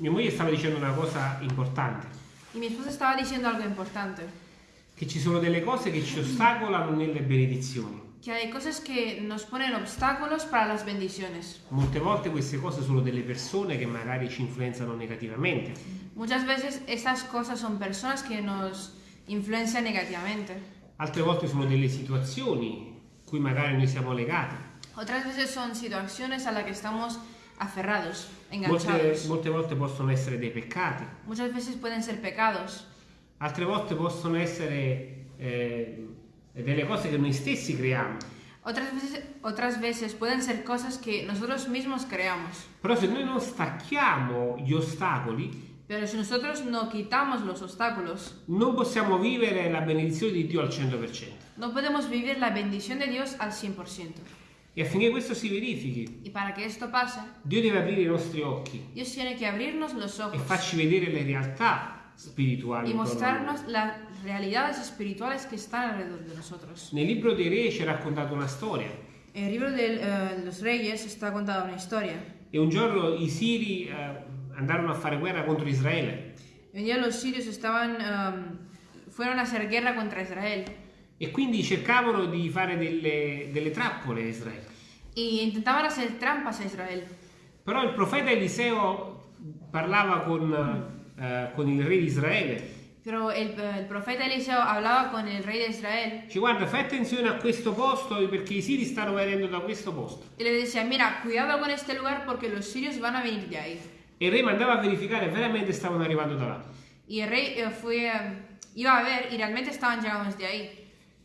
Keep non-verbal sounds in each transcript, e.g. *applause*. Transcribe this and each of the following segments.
mia moglie stava dicendo una cosa importante, Y mi esposa estaba diciendo algo importante, che ci sono delle cose che ci ostacolano nelle benedizioni. que hay cosas que nos ponen obstáculos para las bendiciones. Molte volte queste cose sono delle persone che magari ci influenzano negativamente. Muchas veces estas cosas son personas que nos influencian negativamente. Altre volte sono delle situazioni cui magari noi siamo legati. Otras veces son situaciones a las que estamos aferrados, Molte, enganchados. molte volte possono essere dei peccati, Muchas veces pueden ser pecados. altre volte possono essere eh, delle cose che noi stessi creiamo. Otras veces, otras veces pueden ser cosas que nosotros mismos creamos. Però se noi non stacchiamo gli ostacoli, Pero si nosotros no quitamos los obstáculos, non possiamo vivere la benedizione di Dio al 100%. no podemos vivir la bendición de Dios al 100%. E affinché questo si verifichi, Y para que esto pase, Dio deve aprire i nostri occhi Dios tiene que abrirnos los e ojos farci vedere le realtà spirituali. y intorno a noi. mostrarnos las realidades espirituales que están alrededor de nosotros. Nel libro dei Re ci è raccontata una storia. El libro de eh, los reyes está contada una historia. E un giorno i Siri eh, andarono a fare guerra contro Israele. Un día los sirios estaban, um, fueron a hacer guerra contra Israel E quindi cercavano di fare delle, delle trappole a Israele. y intentaban hacer trampas a Israel. Però il profeta Eliseo parlava con, eh, con il re di Israele. Pero el, el profeta Eliseo hablaba con el rey de Israel Dice guarda fai attenzione a questo posto perché i Siri stanno venendo da questo posto. y le decía, mira, cuidado con este lugar porque los sirios van a venir de ahí. E il re mandava a verificare e veramente stavano arrivando da là. Y el rey eh, fue, eh, iba a ver y realmente estaban llegando desde ahí.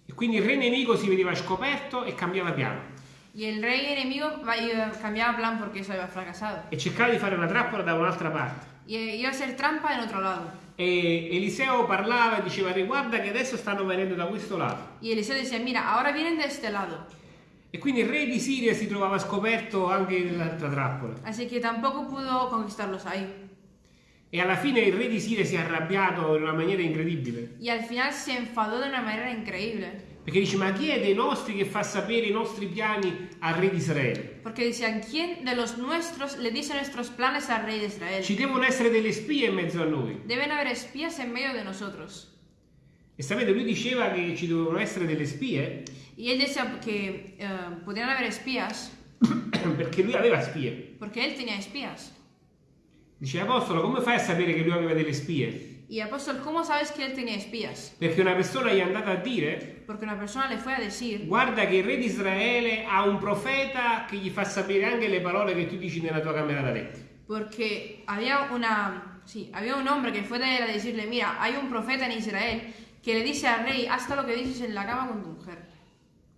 E quindi il re nemico si vedeva scoperto e cambiava piano. Y el rey enemigo iba- cambiava plan porque eso había fracasado. E cercava di fare una trappola da un'altra parte. Y eh, iba a hacer trampa en otro lado. E Eliseo parlava e diceva "Re, guarda che adesso stanno venendo da questo lato. Y Eliseo decía, mira, ahora vienen de este lado. E quindi il re di Siria si trovava scoperto anche nell'altra trappola. Así que tampoco pudo conquistarlos ahí. E alla fine il re di Siria si è arrabbiato in una maniera incredibile. Y al final se enfadó de una manera increíble. Perché dice, ma chi è dei nostri che fa sapere i nostri piani al re di Israele? Porque decían, ¿quién de los nuestros le dice nuestros planes al rey de Israel? Ci devono essere delle spie in mezzo a noi. Deben haber espías en medio de nosotros. E sapete, lui diceva che ci dovevano essere delle spie Y él decía que eh, podrían haber espías *coughs* perché lui aveva spie. porque él tenía espías. Dice, apostolo, come fai a sapere che lui aveva delle spie? Y apóstol, ¿cómo sabes que él tenía espías? Perché una persona gli è andata a dire, Porque una persona le fue a decir, guarda che il re di Israele ha un profeta che gli fa sapere anche le parole che tu dici nella tua camera da letto. porque había una, sí, había un hombre que fue de él a decirle, mira, hay un profeta en Israel que le dice al rey, hasta lo que dices en la cama con tu mujer.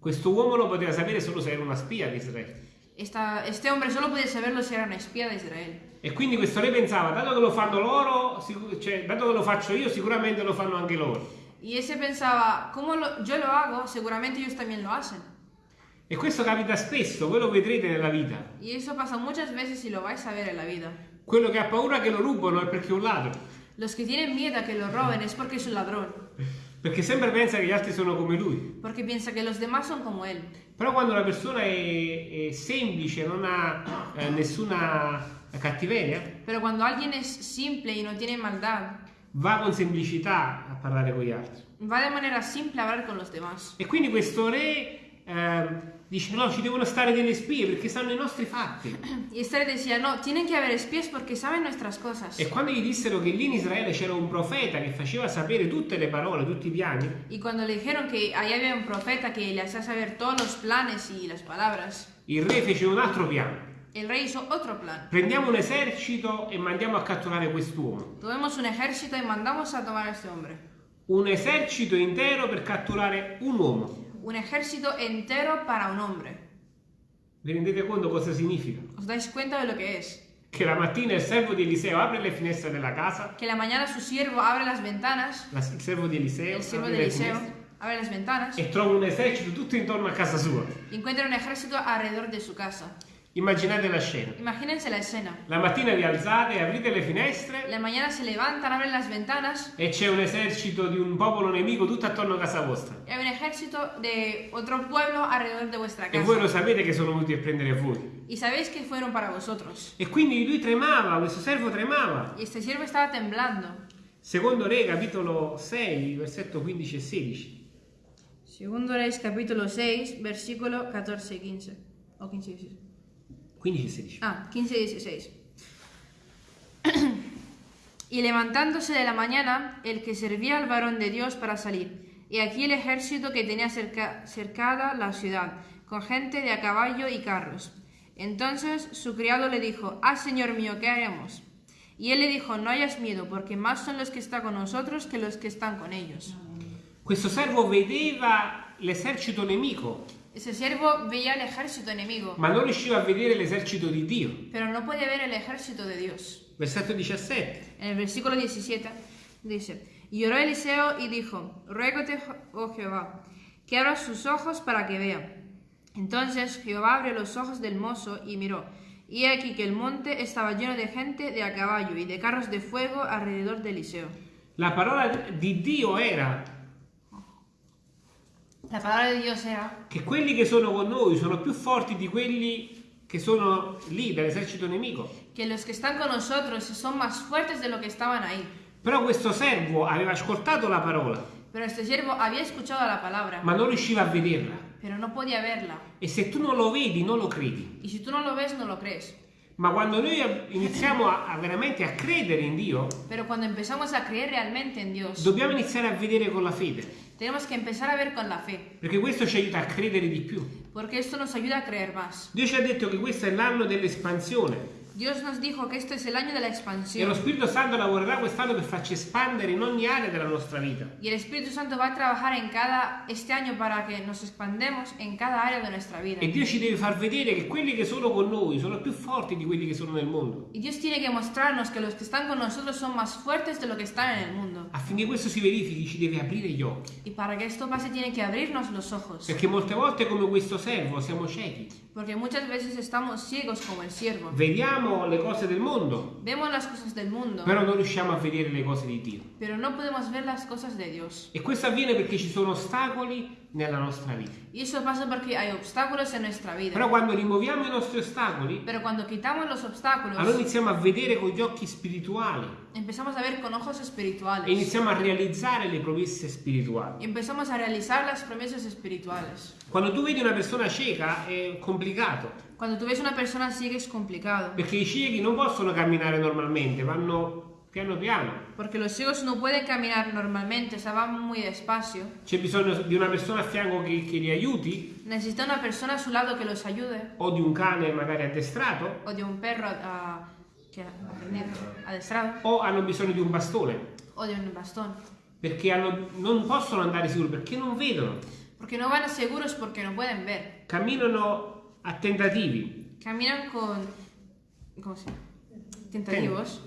Questo uomo lo poteva sapere solo se era una spia di Israele. Esta- este hombre solo podía saberlo si era una espía de Israel. E quindi questo re pensava, dato che lo fanno loro, cioè, dato che lo faccio io, sicuramente lo fanno anche loro. Y ese pensaba, ¿cómo lo- yo lo hago? Seguramente ellos también lo hacen. E questo capita spesso, voi lo vedrete nella vita. Y eso pasa muchas veces y lo vais a ver en la vida. Quello che ha paura che lo rubano è perché è un ladro. Los que tienen miedo a que lo roben es porque es un ladrón, Perché sempre pensa che gli altri sono come lui. porque piensa que los demás son como él. Però quando una persona è, è semplice, non ha eh, nessuna cattiveria, Pero cuando alguien es simple y no tiene maldad, va con semplicità a parlare con gli altri. va de manera simple a hablar con los demás. E quindi questo re eh, dice no, ci devono stare delle spie perché sanno i nostri fatti. *clears throat* Y Esther decía, no, tienen que haber espías porque saben nuestras cosas. E quando gli dissero che lì in Israele c'era un profeta che faceva sapere tutte le parole, tutti i piani, Y cuando le dijeron que ahí había un profeta que le hacía saber todos los planes y las palabras, il re fece un altro piano. Prendiamo un esercito e mandiamo a catturare quest'uomo. Tomemos un ejército y mandamos a tomar a este hombre. Un esercito intero per catturare un uomo. Un ejército entero para un hombre. Vi rendete conto cosa significa? ¿Os dais cuenta de lo que es? Che la mattina il servo di Eliseo apre le finestre della casa, Que la mañana su siervo abre las ventanas, la- il servo di Eliseo apre de le Eliseo abre las ventanas e trova un esercito tutto intorno a casa sua. encuentra un ejército alrededor de su casa. Immaginate la scena. Imagínense la escena. La mattina vi alzate, aprite le finestre La mañana se levantan, abren las ventanas e c'è un esercito di un popolo nemico tutto attorno a casa vostra. hay un ejército de otro pueblo alrededor de vuestra E voi lo casa. sapete che sono venuti a prendere voi. Y sabéis que fueron para vosotros. E quindi lui tremava, questo servo tremava. Y este siervo estaba temblando. Secondo Re, capitolo 6, versetto 15 e 16. Segundo Reyes capítulo 6, versículo 14 y 15. O 15 y 16. 15 e 16. Ah, 15 y 16. *clears throat* y levantándose de la mañana, el que servía al varón de Dios para salir. Y aquí el ejército que tenía cerca- cercada la ciudad, con gente de a caballo y carros. Entonces su criado le dijo, Ah, señor mío, ¿qué haremos? Y él le dijo, No hayas miedo, porque más son los que están con nosotros que los que están con ellos. Questo servo vedeva l'esercito nemico, Ese siervo veía el ejército enemigo, ma non riusciva a vedere l'esercito di Dio. pero no podía ver el ejército de Dios. Versetto 17. En el versículo 17 dice, y oró Eliseo y dijo, ruégote, oh Jehová, que abra sus ojos para que vea. Entonces Jehová abrió los ojos del mozo y miró, y he aquí que el monte estaba lleno de gente de a caballo y de carros de fuego alrededor de Eliseo. La parola di Dio era La palabra de Dios era che quelli che sono con noi sono più forti di quelli che sono lì dall'esercito nemico. que los que están con nosotros son más fuertes de lo que estaban ahí. Però questo servo aveva ascoltato la parola, Pero este siervo había escuchado la palabra, ma non riusciva a vederla. pero no podía verla. E se tu non lo vedi, non lo credi. Y si tú no lo ves, no lo crees. Ma quando noi iniziamo a, a veramente a credere in Dio, Pero cuando empezamos a creer realmente en Dios, dobbiamo iniziare a vedere con la fede, tenemos que empezar a ver con la fe, perché questo ci aiuta a credere di più. porque esto nos ayuda a creer más. Dio ci ha detto che questo è l'anno dell'espansione Dios nos dijo que este es el año de la e lo expansión Spirito Santo lavorerà quest'anno per farci espandere in ogni area della nostra vita. y el Espíritu Santo va a trabajar en cada este año para que nos expandemos en cada área de nuestra vida. E Dio ci deve far vedere che quelli che sono con noi sono più forti di quelli che sono nel mondo, Y Dios tiene que mostrarnos que los que están con nosotros son más fuertes de lo que están en el mundo. affinché questo si verifichi ci deve aprire gli occhi. Y para que esto pase tiene que abrirnos los ojos, Perché molte volte come questo servo siamo ciechi, porque muchas veces estamos ciegos como el siervo. vediamo le cose del mondo, Vemos las cosas del mundo, però non riusciamo a vedere le cose di Dio. pero no podemos ver las cosas de Dios. E questo avviene perché ci sono ostacoli nella nostra vita. Y eso pasa porque hay obstáculos en nuestra vida. Però quando rimuoviamo i nostri ostacoli, Pero cuando quitamos los obstáculos, allora iniziamo a vedere con gli occhi spirituali empezamos a ver con ojos e espirituales. iniziamo a realizzare le promesse spirituali. Y empezamos a realizar las promesas espirituales. Quando tu vedi una persona cieca è complicato, Cuando tú ves una persona ciega es complicado, perché i ciechi non possono camminare normalmente, vanno piano piano. porque los ciegos no pueden caminar normalmente, o sea, van muy despacio. C'è bisogno di una persona a fianco che, che li aiuti? Necesita una persona a su lado que los ayude, o di un cane magari addestrato? O de un perro ha aprendido, adestrado, o hanno bisogno di un bastone. O de un bastón. perché hanno- non possono andare sicuri perché non vedono, Porque no van seguros porque no pueden ver. camminano a tentativi. Caminan con... ¿Cómo se llama? Tentativos.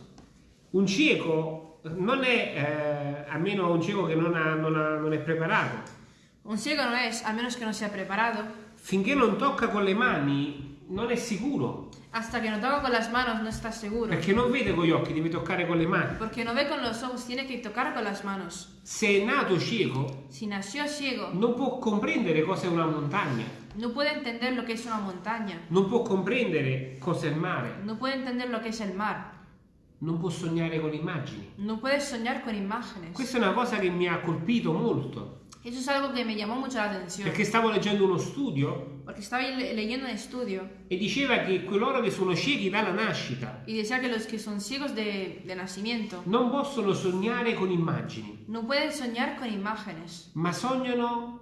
Un cieco non è, eh, almeno un cieco che non, ha- non ha- non è preparato, Un ciego no es, a menos que no sea preparado. finché non tocca con le mani non è sicuro, Hasta que no toca con las manos no está seguro. perché non vede con gli occhi, deve toccare con le mani. Porque no ve con los ojos, tiene que tocar con las manos. Se è nato cieco, Si nació ciego, non può comprendere cosa è una montagna, no puede entender lo que es una montaña. non può comprendere cosa è il mare, No puede entender lo que es el mar. non può sognare con immagini. No puede soñar con imágenes. Questa è una cosa che mi ha colpito molto, Eso es algo que me llamó mucho la atención. perché stavo leggendo uno studio Porque estaba le- leyendo un estudio e diceva che coloro che sono ciechi dalla nascita y decía que los que son ciegos de, de nacimiento non possono sognare con immagini, no pueden soñar con imágenes, ma sognano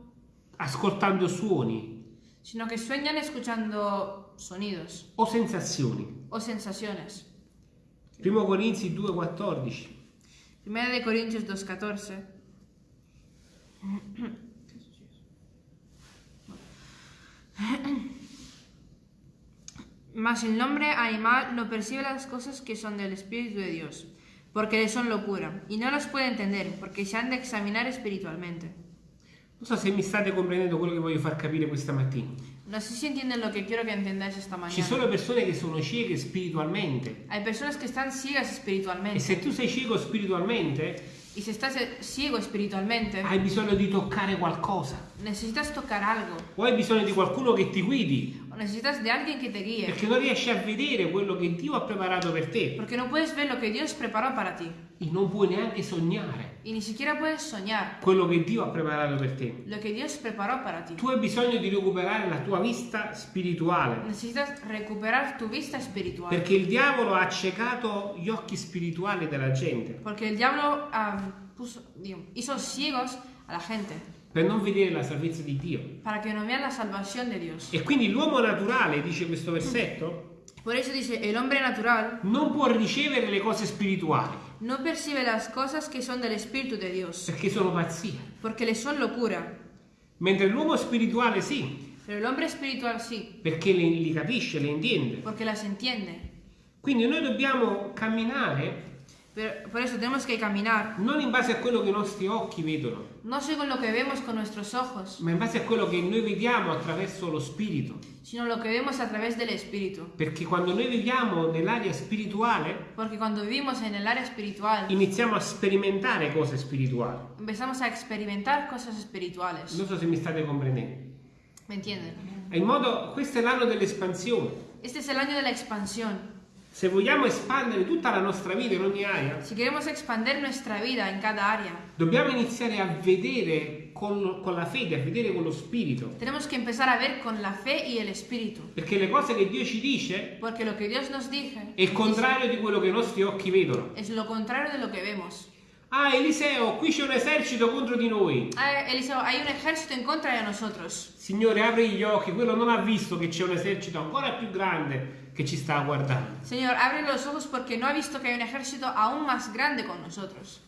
ascoltando suoni sino que sueñan escuchando sonidos o sensazioni. o sensaciones. Primo Corinzi 2,14. Primera de Corintios 2.14. Mas el nombre animal no percibe las cosas que son del Espíritu de Dios, porque le son locura, y no las puede entender, porque se han de examinar espiritualmente. Non so se mi state comprendendo quello che voglio far capire questa mattina. No sé si entienden lo que quiero que entendáis esta Ci mañana. sono persone che sono cieche spiritualmente. Hay personas que están ciegas E espiritualmente. se tu sei cieco spiritualmente, Y si estás ciego espiritualmente, hai bisogno di toccare qualcosa. necesitas tocar algo. O hai bisogno di qualcuno che ti guidi. Necesitas de alguien que te guíe. Perché non riesci a vedere quello che Dio ha preparato per te. Porque no puedes ver lo que Dios preparó para ti. E non puoi neanche sognare Y ni siquiera puedes soñar quello che Dio ha preparato per te. lo que Dios preparó para ti. Tu hai bisogno di recuperare la tua vista spirituale. Necesitas recuperar tu vista espiritual. Perché il diavolo ha accecato gli occhi spirituali della gente Porque el diablo ah, puso- digo, hizo ciegos a la gente per non vedere la salvezza di Dio. para que no vean la salvación de Dios. E quindi l'uomo naturale, dice questo versetto, Por eso dice, el hombre natural non può ricevere le cose spirituali no percibe las cosas que son del Espíritu de Dios, perché sono pazzia. porque le son locura. Mentre l'uomo spirituale sì, Pero el hombre espiritual sí, perché le- li capisce, le entiende. porque las entiende. Quindi noi dobbiamo camminare Pero por eso tenemos que caminar, non in base a quello che i nostri occhi vedono, no según lo que vemos con nuestros ojos, ma in base a quello che noi vediamo attraverso lo spirito. sino lo que vemos a través del Espíritu. Perché quando noi viviamo nell'area spirituale, Porque cuando vivimos en el área espiritual, iniziamo a sperimentare cose spirituali. empezamos a experimentar cosas espirituales. Non so se mi state comprendendo. ¿Me entienden? In modo, questo è l'anno dell'espansione. Este es el año de la expansión. Se vogliamo espandere tutta la nostra vita in ogni area, Si queremos expandir nuestra vida en cada área, dobbiamo iniziare a vedere con, con la fede, a vedere con lo spirito. tenemos que empezar a ver con la fe y el Espíritu. Perché le cose che Dio ci dice Porque lo que Dios nos dice è il contrario di quello che i nostri occhi vedono. es lo contrario de lo que vemos. Ah, Eliseo, qui c'è un esercito contro di noi. Ah, Eliseo, hay un ejército en contra de nosotros. Signore, apri gli occhi, quello non ha visto che c'è un esercito ancora più grande che ci sta guardando. Señor, abre los ojos porque no ha visto que hay un ejército aún más grande con nosotros.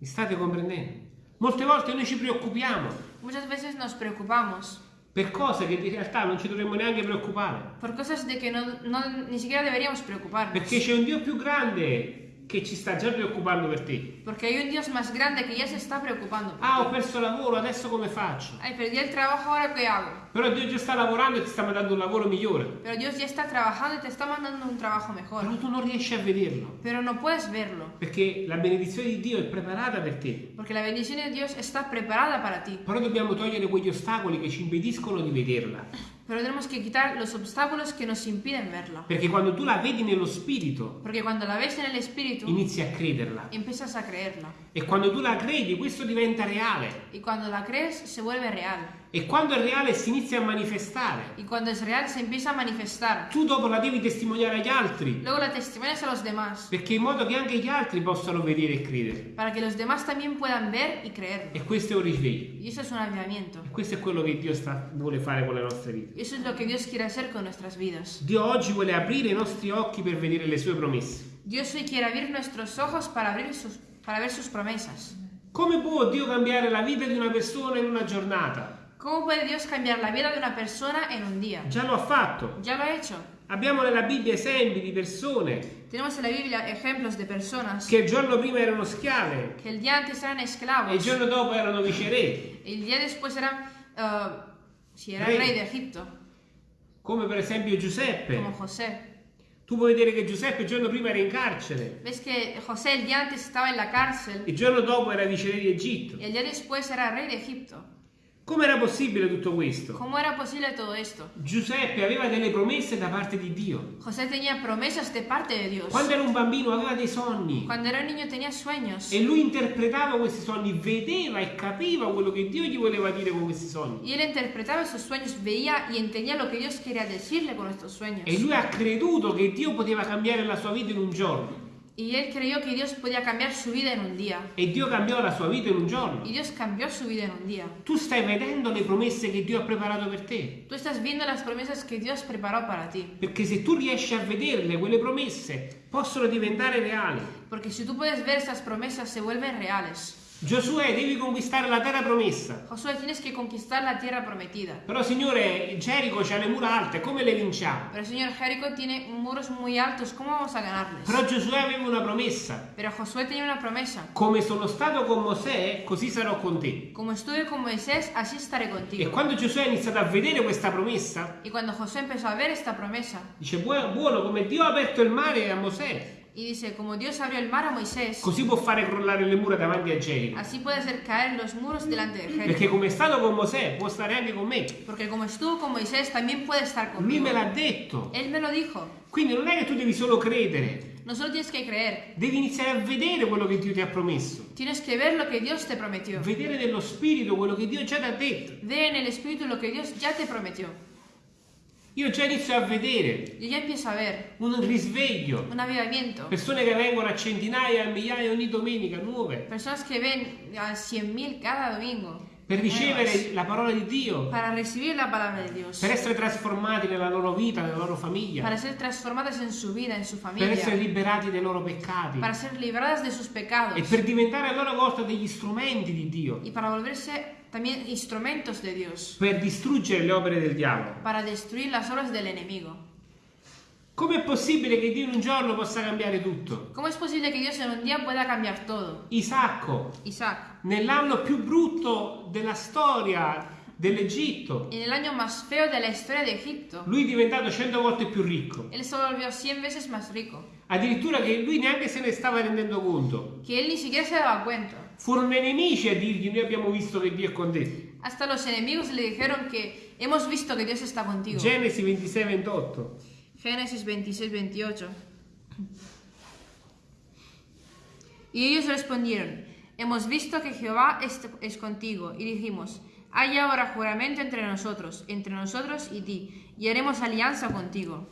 Mi state comprendendo? Molte volte noi ci preoccupiamo Muchas veces nos preocupamos per cose che in realtà non ci dovremmo neanche preoccupare. por cosas de que no, no- ni siquiera deberíamos preocuparnos. Perché c'è un Dio più grande che ci sta già preoccupando per te. Porque hay un Dios más grande que ya se está preocupando. por Ah, ti. ho perso lavoro, adesso come faccio? Ay, perdí el trabajo, ¿ahora qué hago? Però Dio già sta lavorando e ti sta mandando un lavoro migliore. Pero Dios ya está trabajando y te está mandando un trabajo mejor. Però tu non riesci a vederlo. Pero no puedes verlo. Perché la benedizione di Dio è preparata per te. Porque la bendición de Dios está preparada para ti. Però dobbiamo togliere quegli ostacoli che ci impediscono di vederla. Pero tenemos que quitar los obstáculos que nos impiden verla. Perché quando tu la vedi nello spirito, Porque cuando la ves en el Espíritu, inizi a crederla. empiezas a creerla. E quando tu la credi, questo diventa reale. Y cuando la crees, se vuelve real. E quando è reale si inizia a manifestare. Y cuando es real, se empieza a manifestar. Tu dopo la devi testimoniare agli altri. Luego la testimonias a los demás. Perché in modo che anche gli altri possano vedere e credere. Para que los demás también puedan ver y creer. E questo è un risveglio. Y eso es un avivamiento. E questo è quello che Dio sta- vuole fare con le nostre vite. Eso es lo que Dios quiere hacer con nuestras vidas. Dio oggi vuole aprire i nostri occhi per vedere le sue promesse. Dios hoy quiere abrir nuestros ojos para, abrir sus, para ver sus promesas. Come può Dio cambiare la vita di una persona in una giornata? ¿Cómo puede Dios cambiar la vida de una persona en un día? Già lo ha fatto. Ya lo ha hecho. Abbiamo nella Bibbia esempi di persone Tenemos en la Biblia ejemplos de personas che il giorno prima erano schiave que el día antes eran e il esclavos giorno dopo erano viceré. y el día después eran, eh, si eran Rey. rey de Egipto, Come per esempio Giuseppe. como José. Tu puoi vedere che Giuseppe il giorno prima era in carcere, Ves que José el día antes estaba en la cárcel il giorno dopo era viceré di Egitto. y el día después era rey de Egipto. Come era possibile tutto questo? ¿Cómo era posible todo esto? Giuseppe aveva delle promesse da parte di Dio. José tenía promesas de parte de Dios. Quando era un bambino aveva dei sogni Cuando era un niño tenía sueños e lui interpretava questi sogni, vedeva e capiva quello che Dio gli voleva dire con questi sogni. y él interpretaba esos sueños, veía y entendía lo que Dios quería decirle con estos sueños. E lui ha creduto che Dio poteva cambiare la sua vita in un giorno. Y él creyó que Dios podía cambiar su vida en un día. E Dio cambiò la sua vita in un giorno. Y Dios cambió su vida en un día. Tu stai vedendo le promesse che Dio ha preparato per te. Tú estás viendo las promesas que Dios preparó para ti. Perché se tu riesci a vederle, quelle promesse possono diventare reali. Porque si tú puedes ver esas promesas, se vuelven reales. Giosuè, devi conquistare la terra promessa. Josué, tienes que conquistar la tierra prometida. Però, Signore, Gerico c'ha le mura alte, come le vinciamo? Pero Señor, Jericó tiene muros muy altos, ¿cómo vamos a ganarles? Però Giosuè aveva una promessa. Pero Josué tenía una promesa. Come sono stato con Mosè, così sarò con te. Como estuve con Moisés, así estaré E contigo. quando Giosuè ha iniziato a vedere questa promessa, Y cuando Josué empezó a ver esta promesa, dice, buono, come Dio ha aperto il mare a Mosè, y dice, como Dios abrió el mar a Moisés, così può fare crollare le mura davanti a Gerico. así puede hacer caer los muros delante de Jericó. Perché come è stato con Mosè, può stare anche con me. Porque como estuvo con Moisés, también puede estar Lui conmigo. me l'ha detto. Él me lo dijo. Quindi non è che tu devi solo credere, No solo tienes que creer, devi iniziare a vedere quello che Dio ti ha promesso. tienes que ver lo que Dios te prometió. Vedere nello spirito quello che Dio già ti ha detto. Ve en el Espíritu lo que Dios ya te prometió. Io già inizio a vedere Yo ya empiezo a ver. un risveglio. un avivamiento. Persone che vengono a centinaia, a migliaia ogni domenica, nuove, Personas que ven a 100.000 cada domingo. Per ricevere nuevas, la parola di Dio, per essere trasformati nella loro vita, nella loro famiglia, para ser transformadas en su vida, en su per essere familia, liberati dai loro peccati. Para ser libradas de sus pecados. E per diventare a loro volta degli strumenti di Dio, y para volverse también instrumentos de Dios, per distruggere le opere del diavolo. para destruir las obras del enemigo. Com'è possibile che Dio in un giorno possa cambiare tutto? ¿Cómo es posible que Dios en un día pueda cambiar todo? Isacco, Isaac, nell'anno più brutto della storia dell'Egitto, año más feo de la historia de Egipto, lui è diventato cento volte più ricco. él se volvió 100 veces más rico, Addirittura che lui neanche se ne stava rendendo conto. que él ni siquiera se daba cuenta. Furono i nemici a dirgli noi abbiamo visto che Dio è con te. Hasta los enemigos le dijeron que hemos visto que Dios está contigo. Genesi 26, 28. Génesis 26, 28. Y ellos respondieron, hemos visto que Jehová es, es contigo. Y dijimos, hay ahora juramento entre nosotros, entre nosotros y ti, y haremos alianza contigo.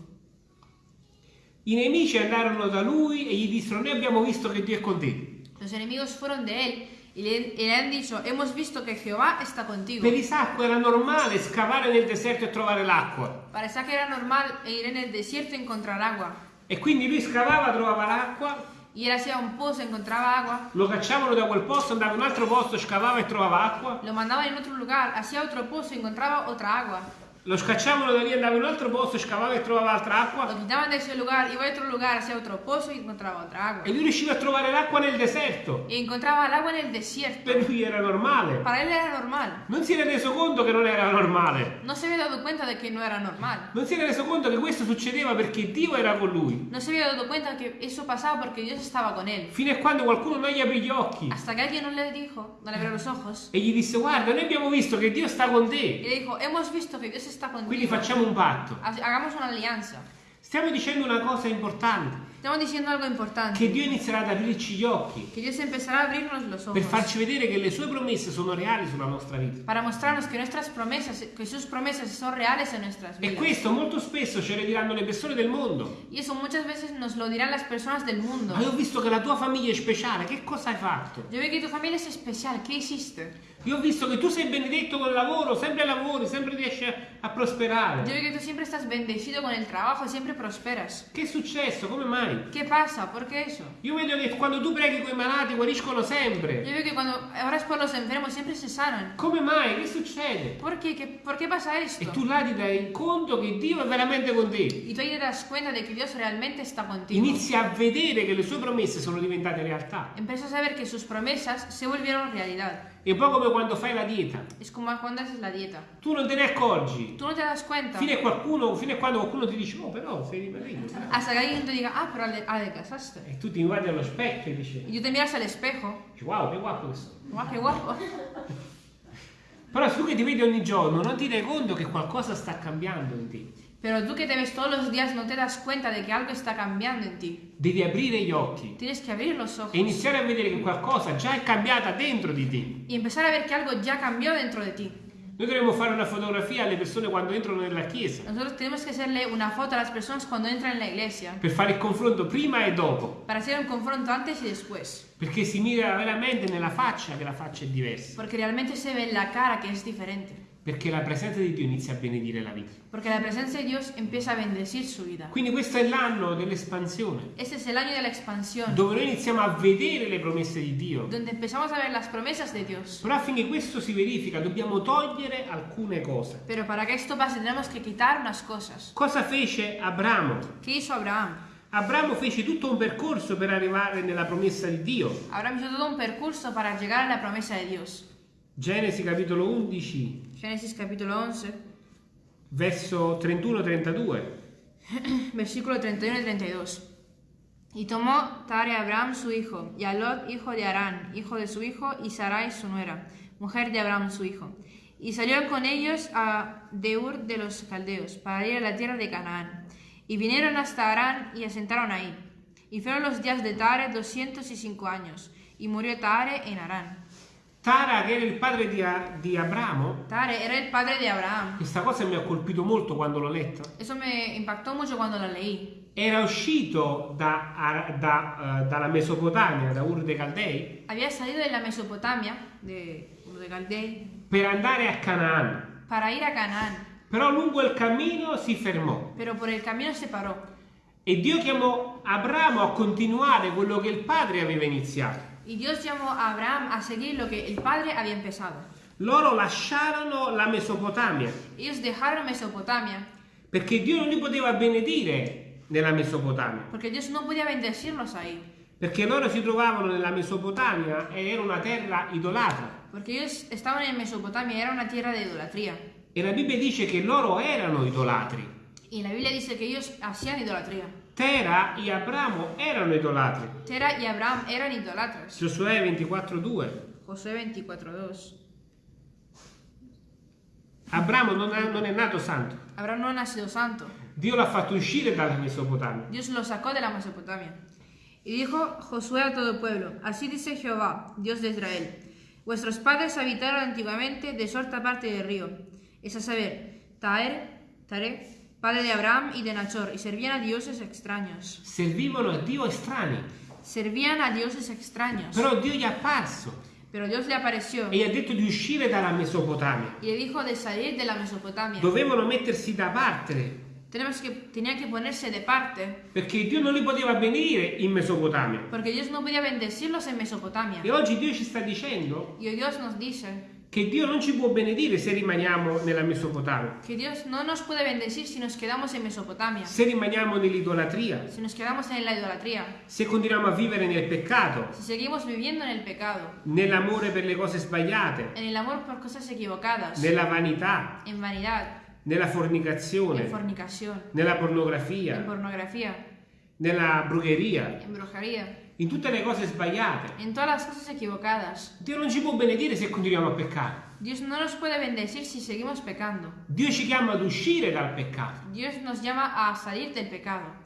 I nemici andarono da lui e gli dissero noi abbiamo visto che Dio è con te. Los enemigos fueron de él y le, y le han dicho, hemos visto que Jehová está contigo. Per Isacco era normale scavare nel deserto e trovare l'acqua. Para Isaac era normal ir en el desierto y encontrar agua. E quindi lui scavava, trovava l'acqua, Y él hacía un pozo, encontraba agua, lo cacciavano da quel posto, andava in un altro posto, scavava e trovava acqua. lo mandaban en otro lugar, hacía otro pozo y encontraba otra agua. Lo scacciavano da lì, andava in un altro posto, scavava e trovava altra acqua. Lo quitaban de ese lugar, iba a otro lugar, hacía otro pozo y encontraba otra agua. E lui riusciva a trovare l'acqua nel deserto. Y encontraba el agua en el desierto. Per lui era normale. Para él era normal. Non si era reso conto che non era normale. No se había dado cuenta de que no era normal. Non si era reso conto che questo succedeva perché Dio era con lui. No se había dado cuenta que eso pasaba porque Dios estaba con él. Fino a quando qualcuno non gli aprì gli occhi Hasta que alguien no le dijo, no le abrió los ojos. e gli disse guarda noi abbiamo visto che Dio sta con te. le dijo, hemos visto que Dios está Quindi contigo. facciamo un patto. Ha- Hagamos una alianza. Stiamo dicendo una cosa importante. Estamos diciendo algo importante. Che Dio inizierà ad aprirci gli occhi Que Dios empezará a abrirnos los per ojos. farci vedere che le sue promesse sono reali sulla nostra vita. Para mostrarnos que nuestras promesas, que sus promesas son reales en nuestras E vidas. questo molto spesso ce lo diranno le persone del mondo. Y eso muchas veces nos lo dirán las personas del mundo. Ma io ho visto che la tua famiglia è speciale, che cosa hai fatto? Yo veo que tu familia es especial. ¿Qué hiciste? Io ho visto che tu sei benedetto col lavoro, sempre lavori, sempre riesci a, a Yo prosperare. veo que tú siempre estás bendecido con el trabajo y siempre prosperas. Che è successo? Come mai? ¿Qué pasa? ¿Por qué eso? Io vedo che quando tu preghi con i malati guariscono Yo sempre. veo que cuando oras por los enfermos siempre se sanan. Come mai? Che succede? ¿Por qué? ¿Qué- ¿Por qué pasa E tu là ti dai conto che Dio è veramente con te. Y tú ahí te das cuenta de que Dios realmente está contigo. Inizi a vedere che le sue promesse sono diventate realtà. Empiezas a ver que sus promesas se volvieron realidad. È un po' come quando fai la dieta. Es como cuando haces la dieta. Tu non te ne accorgi. Tú no te das cuenta. Fino a, qualcuno, fino a quando qualcuno ti dice, oh però sei dimagrito. Hasta que alguien te diga, ah, ade- adelgazaste. E tu ti guardi allo specchio e dici, tú te miras al espejo. wow, che guapo che sono. Guau, qué guapo. *laughs* Però tu che ti vedi ogni giorno non ti rendi conto che qualcosa sta cambiando in te. Pero tú que te ves todos los días no te das cuenta de que algo está cambiando en ti. Devi aprire gli occhi Tienes que abrir los ojos e iniziare a vedere che qualcosa già è cambiata dentro di te. y empezar a ver que algo ya cambió dentro de ti. Noi dovremmo fare una fotografia alle persone quando entrano nella chiesa Nosotros tenemos que hacerle una foto a las personas cuando entran en la iglesia per fare il confronto prima e dopo, para hacer un confronto antes y después. perché si mira veramente nella faccia che la faccia è diversa. Porque realmente se ve en la cara que es diferente. Perché la presenza di Dio inizia a benedire la vita. Porque la presencia de Dios empieza a bendecir su vida. Quindi questo è l'anno dell'espansione, Este es el año de la expansión, dove noi iniziamo a vedere le promesse di Dio. donde empezamos a ver las promesas de Dios. Però affinché questo si verifica dobbiamo togliere alcune cose. Pero para que esto pase tenemos que quitar unas cosas. Cosa fece Abramo? ¿Qué hizo Abraham? Abramo fece tutto un percorso per arrivare nella promessa di Dio. Abraham hizo todo un percurso para llegar a la promesa de Dios. Genesi capitolo 11, Génesis capítulo 11, verso 31-32. *clears throat* versículo 31 y 32. Y tomó Tare a Abraham su hijo, y a Lot hijo de Arán, hijo de su hijo, y Sarai su nuera, mujer de Abraham su hijo. Y salió con ellos a Deur de los caldeos, para ir a la tierra de Canaán. Y vinieron hasta Arán y asentaron ahí. Y fueron los días de Tare doscientos y cinco años, y murió Tare en Arán. Tara, che era il padre di, di Abramo, Tare era el padre de Abraham. questa cosa mi ha colpito molto quando l'ho letta. Eso me impactó mucho cuando lo leí. Era uscito da- da, eh, dalla Mesopotamia, da Ur dei Caldei, Había salido de la Mesopotamia, de, de Galdei, per andare a Canaan. para ir a Canaán, Però lungo il cammino si fermò pero por el camino se paró. e Dio chiamò Abramo a continuare quello che il padre aveva iniziato. Y Dios llamó a Abraham a seguir lo que el padre había empezado. Loro lasciarono la Mesopotamia Ellos dejaron Mesopotamia, perché Dio non li poteva benedire nella Mesopotamia. porque Dios no podía bendecirlos ahí, Perché loro si trovavano nella Mesopotamia e era una terra idolatra. porque ellos estaban en Mesopotamia, era una tierra de idolatría. E la Bibbia dice che loro erano idolatri. Y la Biblia dice que ellos hacían idolatría. Tera e Abramo erano idolatri. Tera y Abraham eran idolatras. Giosuè 24:2. Josué 24.2. Abramo non, è- non è nato santo. Abraham no ha nacido santo. Dio l'ha fatto uscire dalla Mesopotamia. Dios lo sacó de la Mesopotamia. Y dijo Josué a todo el pueblo, así dice Jehová, Dios de Israel, vuestros padres habitaron antiguamente de sorta parte del río, es a saber, Taer, Tare, padre de Abraham y de Nachor, y servían a dioses extraños. Servivano a Dio estranei. Servían a dioses extraños. Però Dio gli è apparso Pero Dios le apareció e gli ha detto di uscire dalla Mesopotamia. y le dijo de salir de la Mesopotamia. Dovevano mettersi da parte Tenemos que, tenían que ponerse de parte, perché Dio non li poteva benedire in Mesopotamia. porque Dios no podía bendecirlos en Mesopotamia. E oggi Dio ci sta dicendo Y hoy Dios nos dice che Dio non ci può benedire se rimaniamo nella Mesopotamia, que Dios no nos puede bendecir si nos quedamos en Mesopotamia, se rimaniamo nell'idolatria, si nos quedamos en la idolatría, se continuiamo a vivere nel peccato, si seguimos viviendo en el pecado, nell'amore per le cose sbagliate, en el amor por cosas equivocadas, nella vanità, en vanidad, nella en fornicazione, fornicación, nella en pornografia, pornografía, nella brugheria, en brujería, in tutte le cose sbagliate. en todas las cosas equivocadas. Dio non ci può benedire se continuiamo a peccare. Dios no nos puede bendecir si seguimos pecando. Dio ci chiama ad uscire dal peccato. Dios nos llama a salir del pecado.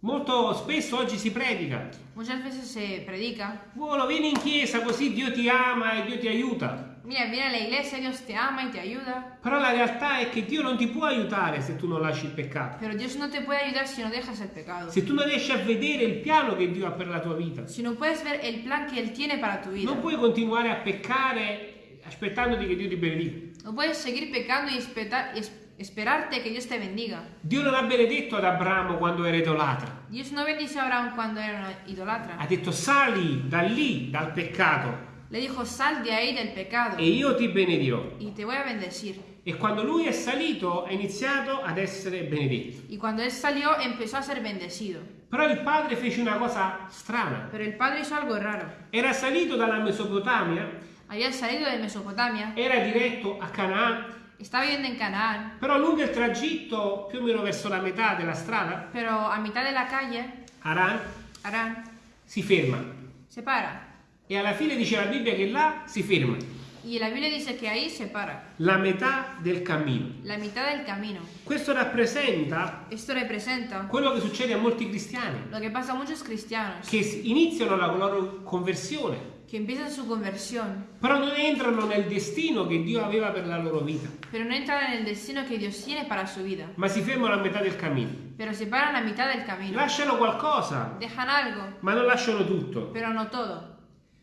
Molto spesso oggi si predica, Muchas veces se predica, buono, vieni in chiesa così Dio ti ama e Dio ti aiuta. Mira, viene a la iglesia, Dios te ama y te ayuda, Però la realtà è che Dio non ti può aiutare se tu non lasci il peccato. pero Dios no te puede ayudar si no dejas el pecado. Se tu non riesci a vedere il piano che Dio ha per la tua vita. Si no puedes ver el plan que Él tiene para tu vida. Non puoi continuare a peccare aspettandoti che Dio ti benedica. No puedes seguir pecando y, espeta- y es- esperarte que Dios te bendiga. Dio non ha benedetto ad Abramo quando era idolatra. Dios no bendice a Abraham cuando era idolatra. Ha detto sali da lì, dal peccato, Le dijo, sal de ahí del pecado e io ti benedirò. y te voy a bendecir. E quando lui è salito ha iniziato ad essere benedetto. Y cuando él salió empezó a ser bendecido. Però il padre fece una cosa strana. Pero el padre hizo algo raro. Era salito dalla Mesopotamia, Había salido de Mesopotamia, era diretto a Canaan, estaba viviendo en Canaán, però lungo il tragitto, più o meno verso la metà della strada, pero a mitad de la calle, Aran Arán si ferma. se para. E alla fine dice la Bibbia che là si ferma. Y la Biblia dice que ahí se para, La metà del cammino. la mitad del camino. Questo rappresenta Esto representa quello che succede a molti cristiani, lo que pasa a muchos cristianos, che iniziano la loro conversione, que empiezan su conversión, però non entrano nel destino che Dio aveva per la loro vita, pero no entran en el destino que Dios tiene para su vida, ma si fermano a metà del cammino. pero se paran a mitad del camino. Lasciano qualcosa, Dejan algo, ma non lasciano tutto. pero no todo.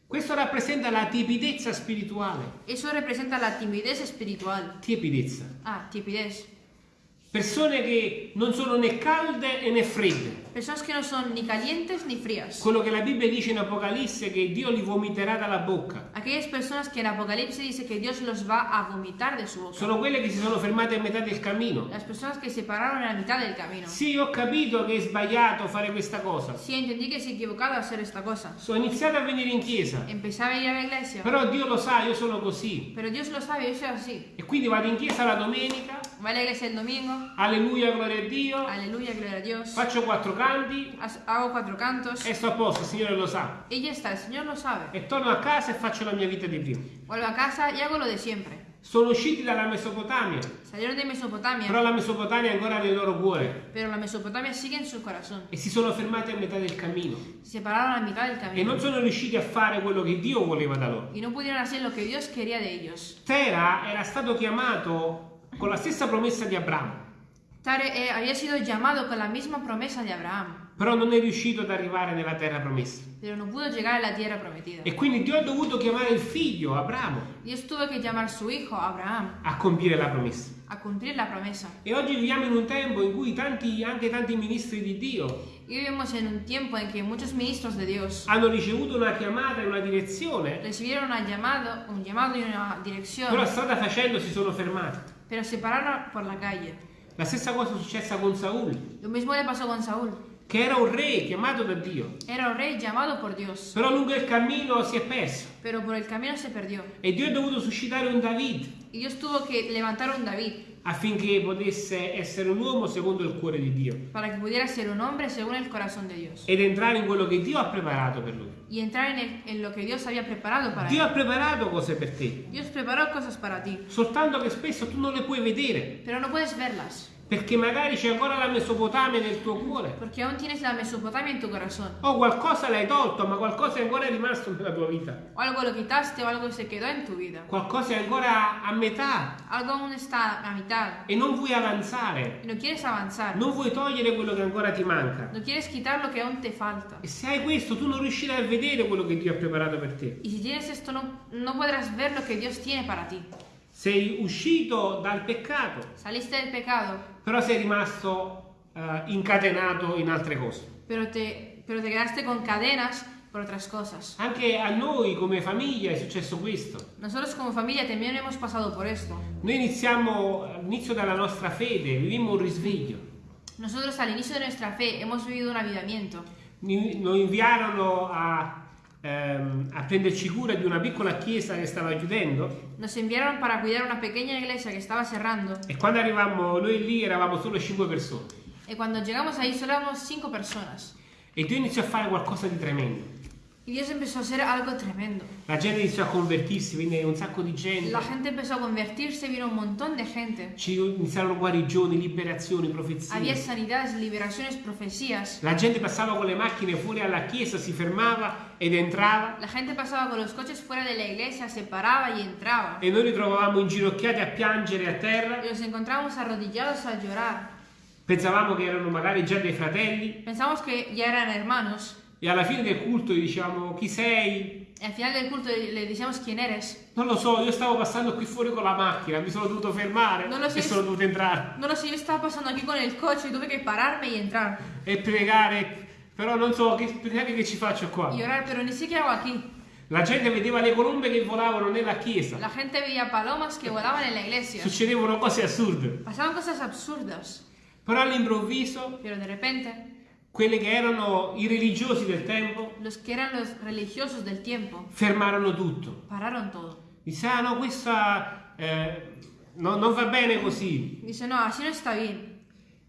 Questo rappresenta la tiepidezza spirituale. Eso representa la timidez espiritual. Tiepidezza. Ah, timidez. Persone che non sono né calde né fredde. Personas que no son ni calientes ni frías. Quello che la Bibbia dice in Apocalisse è che Dio li vomiterà dalla bocca. Aquellas personas que en Apocalipsis dice que Dios los va a vomitar de su boca. Sono quelle che si sono fermate a metà del cammino. Las personas que se pararon en la mitad del camino. Sì, ho capito che è sbagliato fare questa cosa. Sí, entendí que es equivocado hacer esta cosa. Sono iniziato a venire in chiesa. Empecé a venir a la iglesia. Però Dio lo sa, io sono così. Pero Dios lo sabe, yo soy así. E quindi vado in chiesa la domenica. Voy a la iglesia el domingo. Alleluia, gloria a Dio. Aleluya, gloria a Dios. Faccio quattro canti Hago cuatro cantos. e sto a posto, il Signore lo sa. Y ya está, el Señor lo sabe. E torno a casa e faccio la mia vita di prima. Vuelvo a casa y hago lo de siempre. Sono usciti dalla Mesopotamia, Mesopotamia, però la Mesopotamia è ancora nel loro cuore e si sono fermati a metà del cammino e non sono riusciti a fare quello che Dio voleva da loro. y no pudieron hacer lo que Dios quería de ellos. Tera era stato chiamato con la stessa promessa di Abramo, Tare eh, había sido llamado con la misma promesa de Abraham, però non è riuscito ad arrivare nella terra promessa. pero no pudo llegar a la tierra prometida. E quindi Dio ha dovuto chiamare il figlio, Abramo, Dios tuvo que llamar a su hijo, Abraham, a compiere la promessa. a cumplir la promesa. E oggi viviamo in un tempo in cui tanti, anche tanti ministri di Dio vivimos en un tiempo en que muchos ministros de Dios hanno ricevuto una chiamata e una direzione, recibieron un llamado, un llamado y una dirección, però strada facendo si sono fermati. Pero se pararon por la calle. La stessa cosa è successa con Saul, Lo mismo le pasó con Saúl. che era un re chiamato da Dio, Era un rey llamado por Dios, però lungo il cammino si è perso pero por el camino se perdió. e Dio ha dovuto suscitare un David Y Dios tuvo que levantar un David affinché potesse essere un uomo secondo il cuore di Dio. Para que pudiera ser un hombre según el corazón de Dios. Ed entrare in quello che Dio ha preparato per lui. y entrar en, el- en lo que Dios había preparado para Dio él. ha preparato cose per te, Dios preparó cosas para ti, soltanto che spesso tu non le puoi vedere, pero no puedes verlas, perché magari c'è ancora la Mesopotamia nel tuo cuore. porque aún tienes la Mesopotamia en tu corazón. O qualcosa l'hai tolto, ma qualcosa è ancora rimasto nella tua vita. O algo lo quitaste o algo se quedó en tu vida. Qualcosa è ancora a metà Algo aún está a mitad e non vuoi avanzare. y no quieres avanzar. Non vuoi togliere quello che ancora ti manca. No quieres quitar lo que aún te falta. E se hai questo, tu non riuscirai a vedere quello che Dio ha preparato per te. Y si tienes esto, no, no podrás ver lo que Dios tiene para ti. Sei uscito dal peccato, Saliste del pecado, però sei rimasto eh, incatenato in altre cose. pero te, pero te quedaste con cadenas por otras cosas. Anche a noi come famiglia è successo questo. Nosotros como familia también hemos pasado por esto. Noi iniziamo all'inizio della nostra fede, vivimmo un risveglio. Nosotros al inicio de nuestra fe hemos vivido un avivamiento. Noi inviarono a, ehm, a prenderci cura di una piccola chiesa che stava chiudendo Nos enviaron para cuidar una pequeña iglesia que estaba cerrando. e quando arrivammo noi lì eravamo solo 5 persone. Y cuando llegamos ahí solo éramos cinco personas. E Dio iniziò a fare qualcosa di tremendo. Y Dios empezó a hacer algo tremendo. La gente iniziò a convertirsi, venne un sacco di gente. La gente empezó a convertirse, vino un montón de gente. Ci iniziarono guarigioni, liberazioni, Había profezie. sanidades, liberaciones, profecías. La gente passava con le macchine fuori alla chiesa, si fermava ed entrava La gente pasaba con los coches fuera de la iglesia, se paraba y entraba. e noi ritrovavamo inginocchiati a piangere a terra. Y nos encontrábamos arrodillados a llorar. Pensavamo che erano magari già dei fratelli Pensamos que ya eran hermanos. E alla fine del culto gli dicevamo chi sei? Y al final del culto le decíamos quién eres. Non lo so, io stavo passando qui fuori con la macchina, mi sono dovuto fermare Non lo e so. sono dovuto entrare No lo sé, yo estaba pasando aquí con el coche y tuve que pararme y entrar. e pregare, però non so che, che ci faccio qua. Orar, pero ni sé qué hago aquí. La gente vedeva le colombe che volavano nella chiesa, La gente veía palomas que volaban en la iglesia. succedevano cose assurde. Pasaban cosas absurdas. Però all'improvviso, Pero de repente, quelli che erano i religiosi del tempo los que eran los religiosos del tiempo fermarono tutto. pararon todo. Dice, ah no, questa eh, no- non va bene così. Dice, no, así no está bien.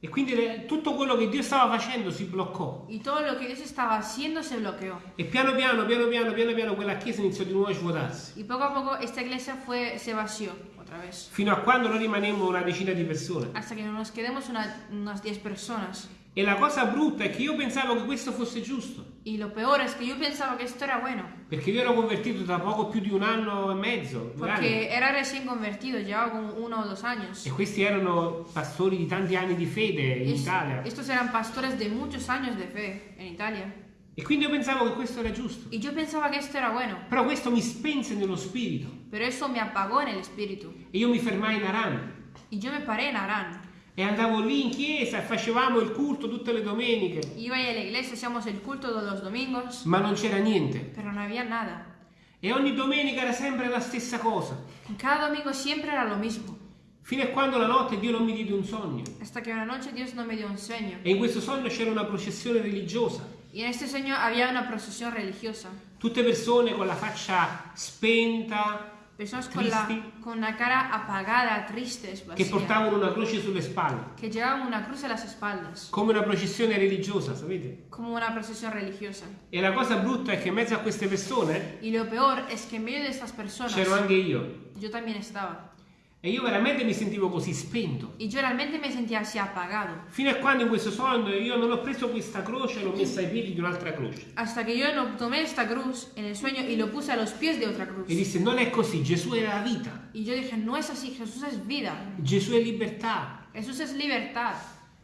E quindi tutto quello che Dio stava facendo si bloccò. Y todo lo que Dios estaba haciendo se bloqueó. E piano piano, piano piano, piano piano quella chiesa iniziò di nuovo a svuotarsi. Y poco a poco esta iglesia fue, se vació otra vez. Fino a quando noi rimanemmo una decina di persone. Hasta que nos quedemos una- unas 10 personas. E la cosa brutta è che io pensavo che questo fosse giusto. Y lo peor es que yo pensaba que esto era bueno. Perché io ero convertito da poco più di un anno e mezzo. Porque era recién convertido, llevaba como uno o dos años. E questi erano pastori di tanti anni di fede in Es- Italia. estos eran pastores de muchos años de fe en Italia. E quindi io pensavo che questo era giusto. Y yo pensaba que esto era bueno, Però questo mi spense nello spirito. pero eso me apagó en el espíritu. E io mi fermai in Aran. Y yo me paré en Arán. E andavo lì in chiesa e facevamo il culto tutte le domeniche. Iba a la iglesia, hacíamos el culto todos los domingos, Ma non c'era niente. pero no había nada. E ogni domenica era sempre la stessa cosa. Cada domingo siempre era lo mismo. Fino a quando la notte Dio non mi diede un sogno. Hasta que una noche Dios no me dio un sueño. E in questo sogno c'era una processione religiosa. Y en este sueño había una procesión religiosa. Tutte persone con la faccia spenta, Personas con la, con la cara apagada, tristes, che vacía, portavano una croce sulle spalle. que llevaban una cruz a las espaldas, Come una processione religiosa, sapete? como una procesión religiosa. E la cosa brutta è che in mezzo a queste persone Y lo peor es que en medio de estas personas c'ero anche io. yo también estaba. E io veramente mi sentivo così spento. Y yo realmente me sentía así apagado. Fino a quando in questo sogno io non ho preso questa croce e l'ho messa ai piedi di un'altra croce. Hasta que yo no tomé esta cruz en el sueño y lo puse a los pies de otra cruz. E disse, non è così, Gesù è la vita, Y yo dije, no es así, Jesús es vida, Gesù è libertà. Jesús es libertad.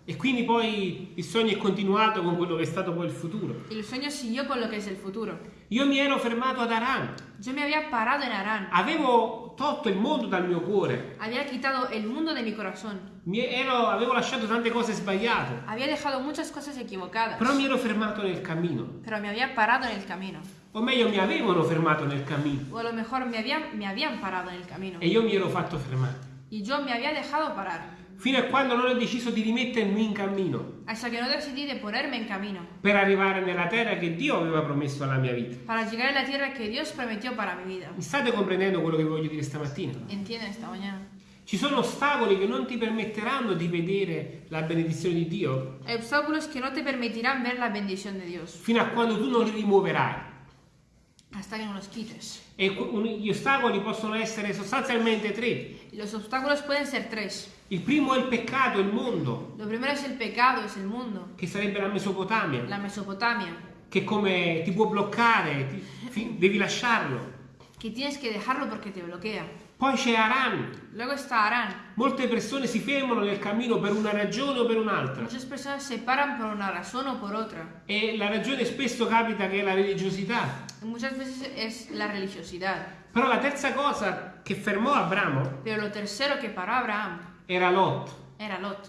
E quindi poi il sogno è continuato con quello che è stato poi il futuro. El sueño siguió con lo que es el futuro. Io mi ero fermato ad Aran, Yo me había parado en Arán, avevo tolto il mondo dal mio cuore, había quitado el mundo de mi corazón, Mi ero- avevo lasciato tante cose sbagliate, había dejado muchas cosas equivocadas, però mi ero fermato nel cammino. pero me había parado en el camino. O meglio, mi avevano fermato nel cammino O a lo mejor me habían, me habían parado en el camino. e io mi ero fatto fermare. Y yo me había dejado parar, Fino a quando non ho deciso di rimettermi in cammino hasta que no decidí de ponerme en camino, per arrivare nella terra che Dio aveva promesso alla mia vita. para llegar a la tierra que Dios prometió para mi vida. Mi state comprendendo quello che voglio dire stamattina? ¿Entienden esta mañana? Ci sono ostacoli che non ti permetteranno di vedere la benedizione di Dio Hay obstáculos que no te permitirán ver la bendición de Dios, fino a quando tu non li rimuoverai. hasta que no los quites. E gli ostacoli possono essere sostanzialmente tre. Los obstáculos pueden ser tres. Il primo è il peccato, il mondo, Lo primero es el pecado, es el mundo, che sarebbe la Mesopotamia, la Mesopotamia, che come ti può bloccare, ti- devi lasciarlo. que tienes que dejarlo porque te bloquea. Poi c'è Aran. Luego está Arán. Molte persone si fermano nel cammino per una ragione o per un'altra. Muchas personas se paran por una razón o por otra. E la ragione spesso capita che è la religiosità. Y muchas veces es la religiosidad. Però la terza cosa che fermò Abramo Pero lo tercero que paró Abraham era Lot. era Lot.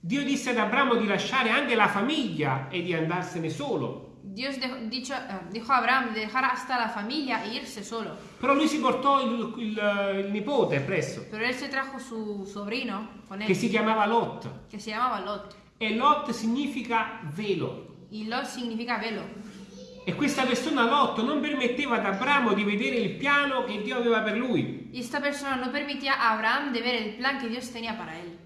Dio disse ad Abramo di lasciare anche la famiglia e di andarsene solo. Dios dejó- dicho, eh, dijo a Abraham de dejar hasta la familia e irse solo. Però lui si portò il, il- il nipote presso, Pero él se trajo su sobrino con che él, si chiamava Lot. que se llamaba Lot. E Lot significa velo. Y Lot significa velo. E questa persona Lot non permetteva ad Abramo di vedere il piano che Dio aveva per lui. Y esta persona no permitía a Abraham de ver el plan que Dios tenía para él.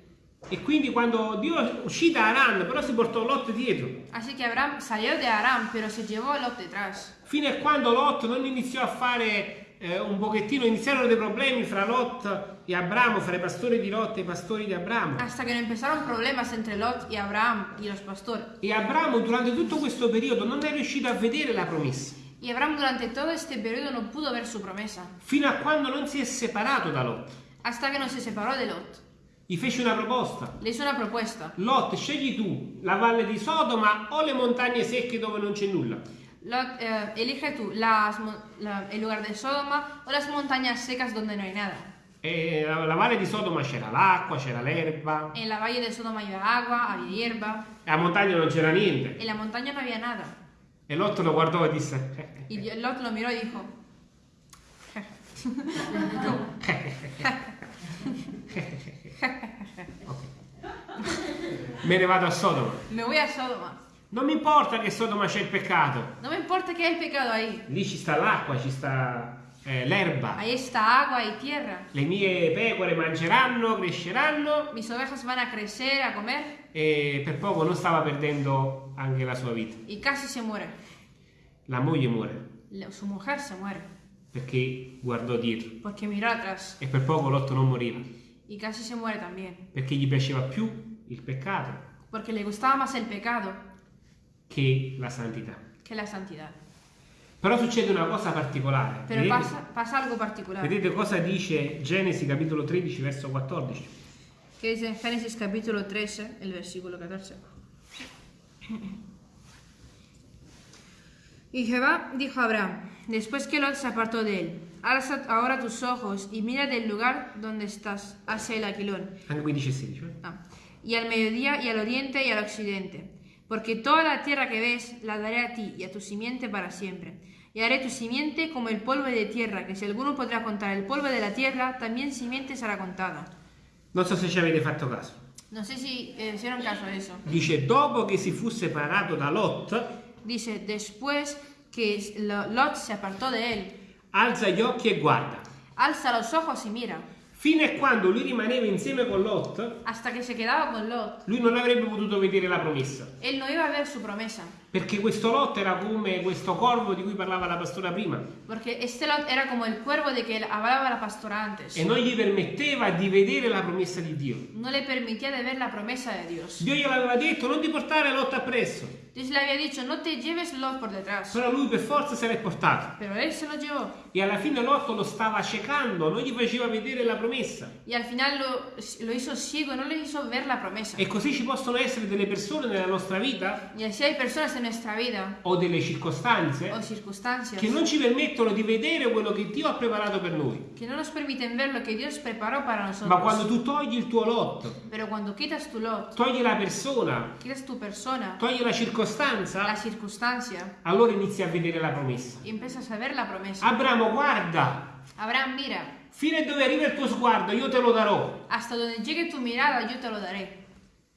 E quindi quando Dio uscì da Aran, però si portò Lot dietro. Así que Abraham salió de Aram, pero se llevó a Lot detrás. Fino a quando Lot non iniziò a fare eh, un pochettino, iniziarono dei problemi fra Lot e Abramo, fra i pastori di Lot e i pastori di Abramo. Hasta que no empezaron problemas entre Lot y Abraham y los pastores. E Abramo durante tutto questo periodo non è riuscito a vedere la promessa, Y Abraham durante todo este periodo no pudo ver su promesa. fino a quando non si è separato da Lot. Hasta que no se separó de Lot. Gli fece una proposta. Le hizo una propuesta. Lot, scegli tu la valle di Sodoma o le montagne secche dove non c'è nulla. Lot, eh, elige tú las la- el lugar de Sodoma o las montañas secas donde no hay nada. E la, la valle di Sodoma c'era l'acqua, c'era l'erba, En la valle de Sodoma había agua, había hierba. e a montagna non c'era niente. En la montaña no había nada. E Lot lo guardò e disse, "Eh, Y Dios- Lot lo miró y dijo, *laughs* *laughs* *laughs* me ne vado a Sodoma. me voy a Sodoma. Non mi importa che Sodoma c'è il peccato. No me importa que hay pecado ahí. Lì ci sta l'acqua, ci sta eh, l'erba. Ahí está agua y tierra. Le mie pecore mangeranno, cresceranno Mis ovejas van a crecer, a comer e per poco non stava perdendo anche la sua vita. y casi se muere. La moglie muore La- Su mujer se muere perché guardò dietro porque miró atrás e per poco Lot non moriva y casi se muere también perché gli piaceva più il peccato porque le gustaba más el pecado che la santità. que la santidad. Però succede una cosa particolare. Pero Vedete, pasa, pasa algo particular. vedete cosa dice Genesi capitolo 13 verso 14? Que dice en Génesis capítulo 13, el versículo 14. Y Jehová dijo a Abraham, después que Lot se apartó de él, alza ahora tus ojos y mira del lugar donde estás hacia el aquilón, Anche 15 e 16. eh? Ah. y al mediodía y al oriente y al occidente. Porque toda la tierra que ves la daré a ti y a tu simiente para siempre. Y haré tu simiente como el polvo de tierra, que si alguno podrá contar el polvo de la tierra, también simiente será contada. Non so se ci avete fatto caso. No sé si eh, hicieron caso a eso. Dice, dopo che si fu separato da Lot, Dice, después que Lo- Lot se apartó de él, alza gli occhi e guarda. alza los ojos y mira. Fino a quando lui rimaneva insieme con Lot, Hasta que se quedaba con Lot, lui non avrebbe potuto vedere la promessa. él no iba a ver su promesa. Perché questo Lot era come questo corvo di cui parlava la pastora prima Porque este Lot era como el cuervo de que hablaba la pastora antes. e non gli permetteva di vedere la promessa di Dio. No le permitía de ver la promesa de Dios. Dio gliel'aveva detto non ti portare Lot appresso, Dios le había dicho, no te lleves Lot por detrás. però lui per forza se l'è portato. Pero él se lo llevó. E alla fine Lot lo stava cecando, non gli faceva vedere la promessa. Y al final lo, lo hizo ciego y no le hizo ver la promesa. E così ci possono essere delle persone nella nostra vita Y así hay personas en nuestra vida o delle circostanze o circunstancias che non ci permettono di vedere quello che Dio ha preparato per noi. que no nos permiten ver lo que Dios preparó para Ma nosotros. quando tu togli il tuo Lot, Pero cuando quitas tu Lot, togli la persona, quitas tu persona, togli la circostanza, la circunstancia, allora inizi a vedere la promessa. y empiezas a ver la promesa. Abramo, guarda, Abraham, mira, fino a dove arriva il tuo sguardo, io te lo darò. hasta donde llegue tu mirada yo te lo daré.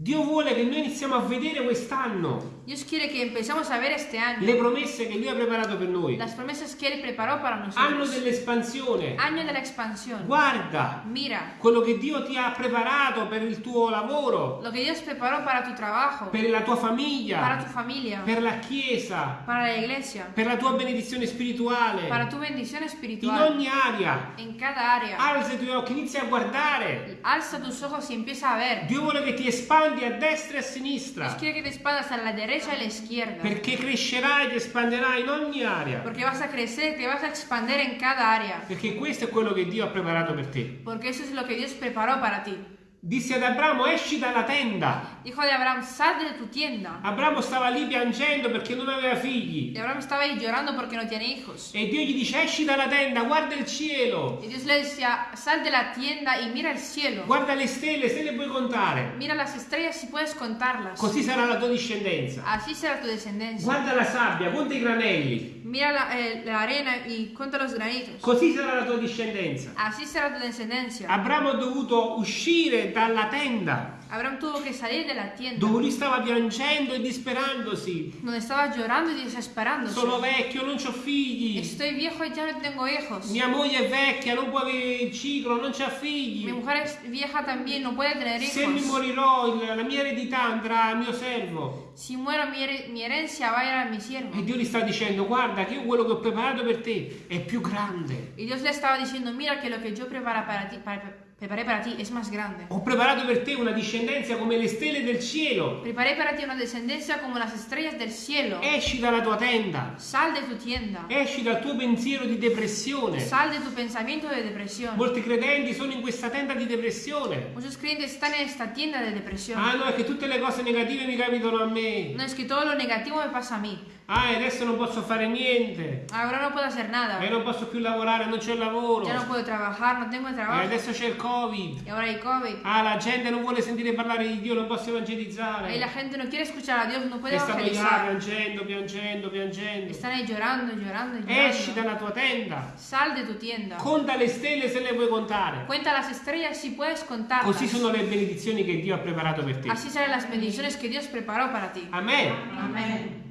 Dio vuole che noi iniziamo a vedere quest'anno le promesse che Lui ha preparato per noi. las promesas que Él preparó para Anno nosotros. dell'espansione. Año de la expansión. Guarda Mira quello che Dio ti ha preparato per il tuo lavoro, lo que Dios preparó para tu trabajo, per la tua para famiglia, tu familia, per la chiesa, para la iglesia, per la tua benedizione spirituale. para tu bendición In espiritual, ogni area. en cada área. Alza i tuoi occhi, inizia a guardare. Alza tus ojos y empieza a ver. Dio vuole che ti espandi a destra e a sinistra. quiere que te expandas a la derecha y a la izquierda. Perché crescerai e ti espanderai in ogni area. Porque vas a crecer, te vas a expandir en cada área. Perché questo è quello che Dio ha preparato per te. Porque eso es lo que Dios preparó para ti. Disse ad Abramo, esci dalla tenda. Dijo de Abraham, sal de tu tienda. Abramo stava lì piangendo perché non aveva figli. Y Abraham estaba ahí llorando porque no tiene hijos. E Dio gli dice, esci dalla tenda, guarda il cielo. Y Dios le decía, sal de la tienda y mira el cielo. Guarda le stelle, se le puoi contare. Mira las estrellas si puedes contarlas. Così sarà la tua discendenza. Así será tu descendencia. Guarda la sabbia, conta i granelli. Mira la, eh, la arena y cuenta los granitos. Così sarà la tua discendenza. Así será tu descendencia. Abramo ha dovuto uscire dalla tenda Abraham tuvo que salir de la tienda, dove lui stava piangendo e disperandosi. donde estaba llorando y desesperándose. Sono vecchio, non ho figli. Estoy viejo y ya no tengo hijos. Mia moglie è vecchia, non può avere il ciclo, non c'ha Mi figli. mujer es vieja también, no puede tener Se mi hijos. morirò, la mia eredità andrà al mio servo. Si muero, mi, her- mi herencia va a ir a mi siervo. E Dio gli sta dicendo, guarda che io quello che ho preparato per te è più grande. Y Dios le estaba diciendo, mira que lo que yo prepara para ti, para- preparé para ti es más grande. Ho preparato per te una discendenza come le stelle del cielo. Preparé para ti una descendencia como las estrellas del cielo. Esci dalla tua tenda. Sal de tu tienda. Esci dal tuo pensiero di depressione. Sal de tu pensamiento de depresión. Molti credenti sono in questa tenda di depressione. Muchos creyentes están en esta tienda de depresión. Ah no, è che tutte le cose negative mi capitano a me. No es que todo lo negativo me pasa a mí. Ah, e adesso non posso fare niente. Ahora no puedo hacer nada. E non posso più lavorare, non c'è lavoro. Ya no puedo trabajar, no tengo E trabajo. adesso c'è il Covid. Y ahora hay COVID. Ah, la gente non vuole sentire parlare di Dio, non posso evangelizzare. la gente no quiere escuchar a Dios, no puede E stanno evangelizar. piangendo, piangendo, piangendo. Están ahí llorando, llorando, Esci llorando. dalla tua tenda. Sal de tu tienda. Conta le stelle se le puoi contare. Cuenta las estrellas si puedes contarlas. Così sono le benedizioni che Dio ha preparato per te. Así serán las bendiciones que Dios preparó para ti. Amen. Amén.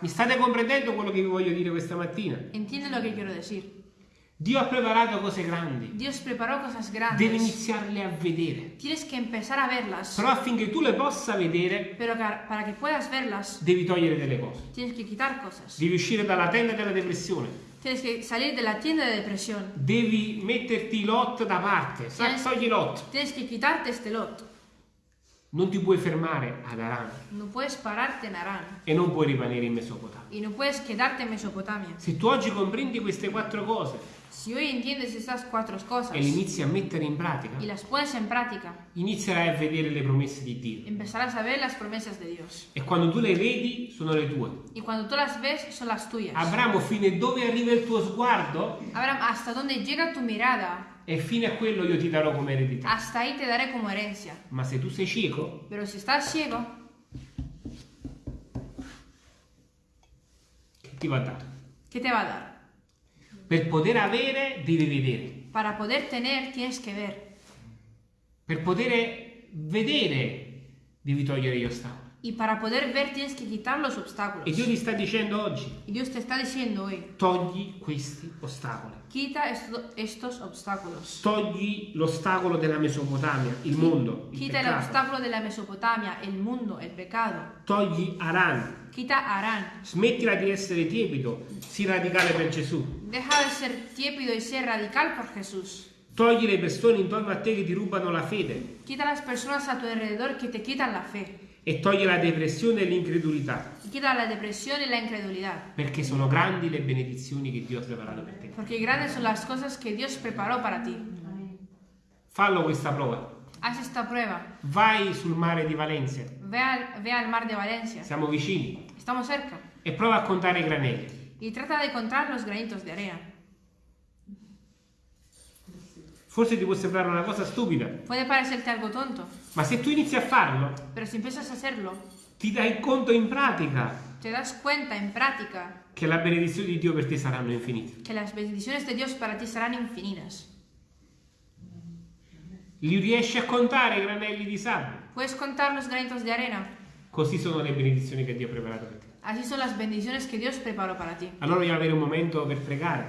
Mi state comprendendo quello che vi voglio dire questa mattina? ¿Entienden lo que quiero decir? Dio ha preparato cose grandi. Dios preparó cosas Devi grandes. iniziarle a vedere. Tienes que empezar a verlas. Però affinché tu le possa vedere, Pero para que puedas verlas, devi togliere delle cose. tienes que quitar cosas. Devi uscire dalla tenda della depressione. Tienes que salir de la tienda de depresión. Devi metterti Lot da parte. Togli Lot. Tienes que quitarte este lot. Non ti puoi fermare ad Aran No puedes pararte en Arán e non puoi rimanere in Mesopotamia. y no puedes quedarte en Mesopotamia. Se tu oggi comprendi queste quattro cose Si hoy entiendes estas cuatro cosas e le inizi a mettere in pratica, y las pones en práctica, inizierai a vedere le promesse di Dio. empezarás a ver las promesas de Dios. E quando tu le vedi, sono le tue. Y cuando tú las ves, son las tuyas. Abramo, fino a dove arriva il tuo sguardo, Abraham, hasta donde llega tu mirada, e fino a quello io ti darò come eredità. hasta ahí te daré como herencia. Ma se tu sei cieco, Pero si estás ciego, che ti va dato? ¿qué te va a dar? Per poter avere, devi vedere. Para poder tener, tienes que ver. Per poter vedere, devi togliere gli ostacoli. Y para poder ver, tienes que quitar los E obstáculos. Dio ti sta dicendo oggi, Y Dios te está diciendo hoy, togli questi ostacoli. quita esto- estos obstáculos. Togli l'ostacolo della Mesopotamia, il mondo, il Quita el peccato. obstáculo de la Mesopotamia, el mundo, el pecado. Togli Aran. Quita Arán. Smettila di essere tiepido, sii radicale per Gesù. Deja de ser tiepido y ser radical por Jesús. Togli le persone intorno a te che ti rubano la fede Quita las personas a tu alrededor que te quitan la fe. e togli la depressione e l'incredulità, quita la depresión y la incredulidad. perché sono grandi le benedizioni che Dio ha preparato per te. Porque grandes son las cosas que Dios preparó para ti. Fallo questa prova. Haz esta prueba. Vai sul mare di Valencia, Ve al, ve al mar de Valencia. siamo vicini, Estamos cerca. e prova a contare i granelli. Y trata de contar los granitos de arena. Forse ti può sembrare una cosa stupida, Puede parecerte algo tonto, ma se tu inizi a farlo, pero si empiezas a hacerlo, ti dai conto in pratica te das cuenta en práctica che la benedizione di Dio per te saranno infinite. que las bendiciones de Dios para ti serán infinitas. Li riesci a contare i granelli di sabbia? Puedes contar los granitos de arena. Così sono le benedizioni che Dio ha preparato per te. Así son las bendiciones que Dios preparó para ti. Allora vogliamo avere un momento per pregare.